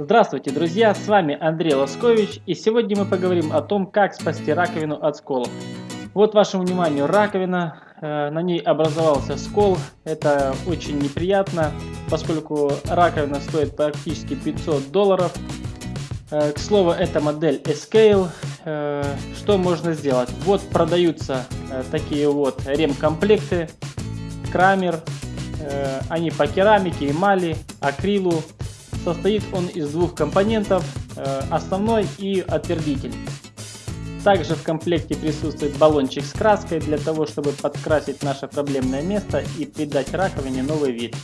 Здравствуйте, друзья! С вами Андрей Лоскович, и сегодня мы поговорим о том, как спасти раковину от сколов. Вот вашему вниманию раковина, э, на ней образовался скол. Это очень неприятно, поскольку раковина стоит практически 500 долларов. Э, к слову, это модель Escale. Э, что можно сделать? Вот продаются такие вот ремкомплекты, крамер. Они по керамике, эмали, акрилу, Состоит он из двух компонентов, э, основной и отвердитель. Также в комплекте присутствует баллончик с краской для того, чтобы подкрасить наше проблемное место и придать раковине новый вид.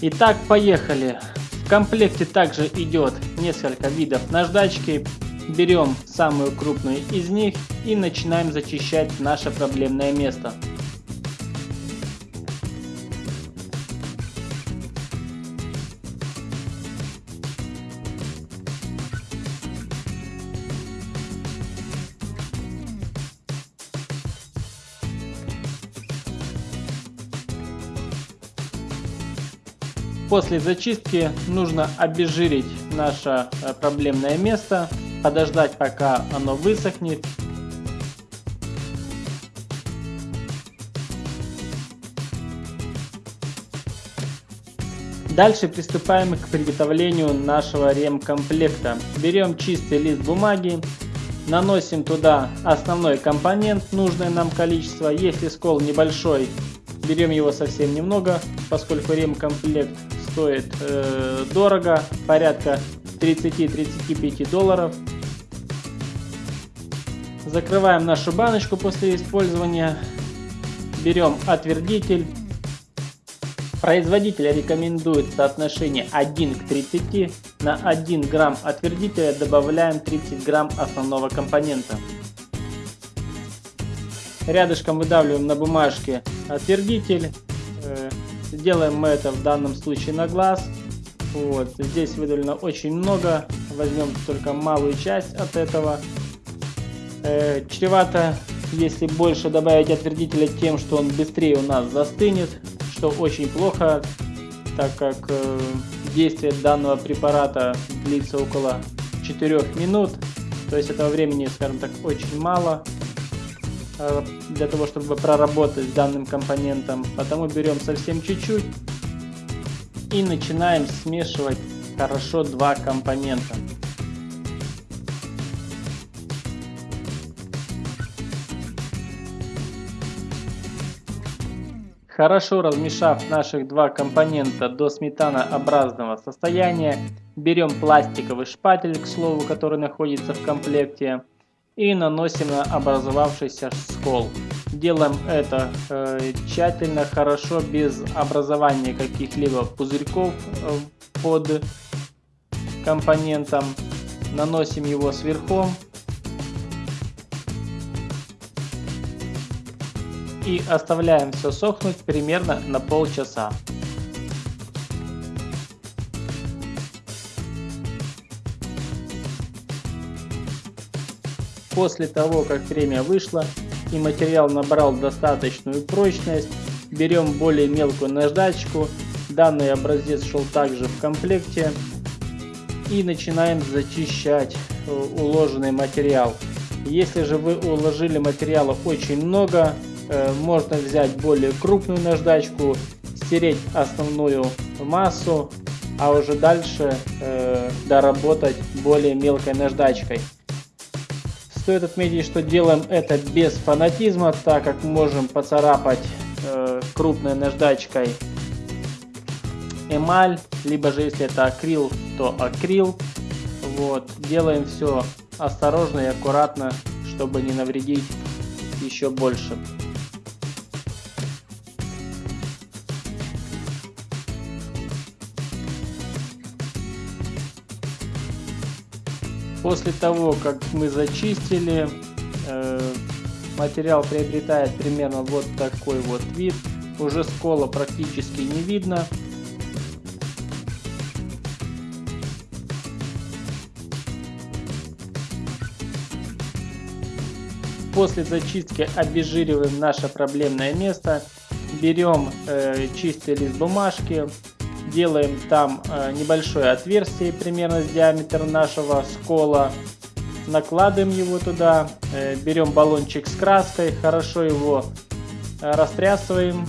Итак, поехали. В комплекте также идет несколько видов наждачки. Берем самую крупную из них и начинаем зачищать наше проблемное место. После зачистки нужно обезжирить наше э, проблемное место, подождать пока оно высохнет. Дальше приступаем к приготовлению нашего ремкомплекта. Берем чистый лист бумаги, наносим туда основной компонент, нужное нам количество. Если скол небольшой, берем его совсем немного, поскольку ремкомплект стоит э, дорого, порядка 30-35 долларов. Закрываем нашу баночку после использования. Берем отвердитель. Производитель рекомендует соотношение 1 к 30. На 1 грамм отвердителя добавляем 30 грамм основного компонента. Рядышком выдавливаем на бумажке отвердитель. Делаем мы это в данном случае на глаз. Вот. Здесь выдавлено очень много. Возьмем только малую часть от этого. Э, чревато, если больше добавить отвердителя тем, что он быстрее у нас застынет, что очень плохо, так как э, действие данного препарата длится около 4 минут. То есть этого времени, скажем так, очень мало. Э, для того, чтобы проработать с данным компонентом. Потому берем совсем чуть-чуть и начинаем смешивать хорошо два компонента. Хорошо размешав наших два компонента до сметанообразного состояния, берем пластиковый шпатель, к слову, который находится в комплекте, и наносим на образовавшийся скол. Делаем это э, тщательно, хорошо, без образования каких-либо пузырьков э, под компонентом. Наносим его сверху. И оставляем все сохнуть примерно на полчаса. После того, как время вышло и материал набрал достаточную прочность, берем более мелкую наждачку, данный образец шел также в комплекте, и начинаем зачищать э, уложенный материал. Если же вы уложили материала очень много, э, можно взять более крупную наждачку, стереть основную массу, а уже дальше э, доработать более мелкой наждачкой. Стоит отметить, что делаем это без фанатизма, так как можем поцарапать э, крупной наждачкой эмаль, либо же если это акрил, то акрил. Вот. Делаем все осторожно и аккуратно, чтобы не навредить еще больше. После того, как мы зачистили, э, материал приобретает примерно вот такой вот вид. Уже скола практически не видно. После зачистки обезжириваем наше проблемное место. Берем э, чистый лист бумажки, делаем там э, небольшое отверстие, примерно с диаметром нашего скола. Накладываем его туда, э, берем баллончик с краской, хорошо его э, растрясываем.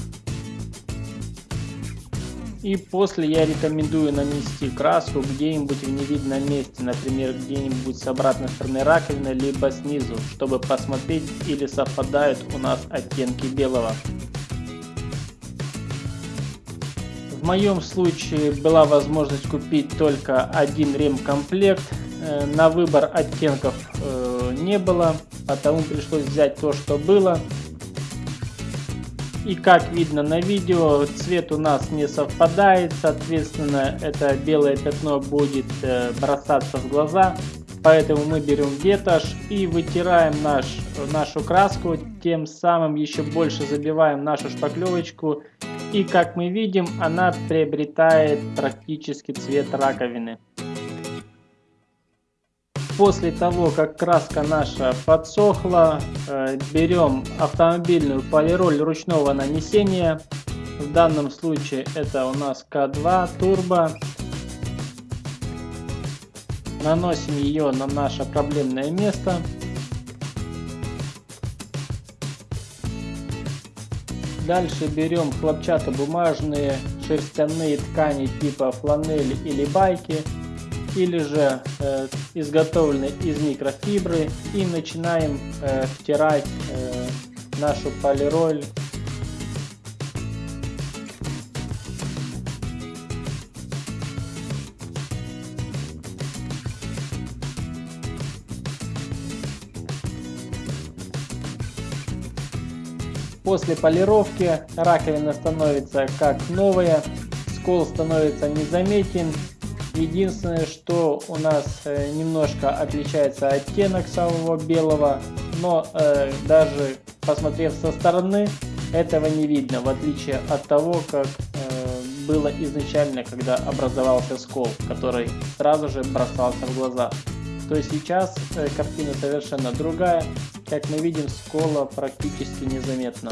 И после я рекомендую нанести краску где-нибудь в невидном месте, например, где-нибудь с обратной стороны раковины, либо снизу, чтобы посмотреть или совпадают у нас оттенки белого. В моем случае была возможность купить только один ремкомплект. Э, на выбор оттенков э, не было, потому пришлось взять то, что было. И как видно на видео, цвет у нас не совпадает, соответственно, это белое пятно будет э, бросаться в глаза. Поэтому мы берем ветошь и вытираем наш, нашу краску, тем самым еще больше забиваем нашу шпаклевочку и как мы видим, она приобретает практически цвет раковины. После того, как краска наша подсохла, э, берем автомобильную полироль ручного нанесения. В данном случае это у нас К2 турбо. Наносим ее на наше проблемное место. Дальше берем хлопчатобумажные шерстяные ткани типа фланели или байки, или же э, изготовленные из микрофибры и начинаем э, втирать э, нашу полироль После полировки раковина становится как новая, скол становится незаметен. Единственное, что у нас э, немножко отличается оттенок самого белого, но э, даже посмотрев со стороны, этого не видно, в отличие от того, как э, было изначально, когда образовался скол, который сразу же бросался в глаза. То есть сейчас э, картина совершенно другая, как мы видим, скола практически незаметно.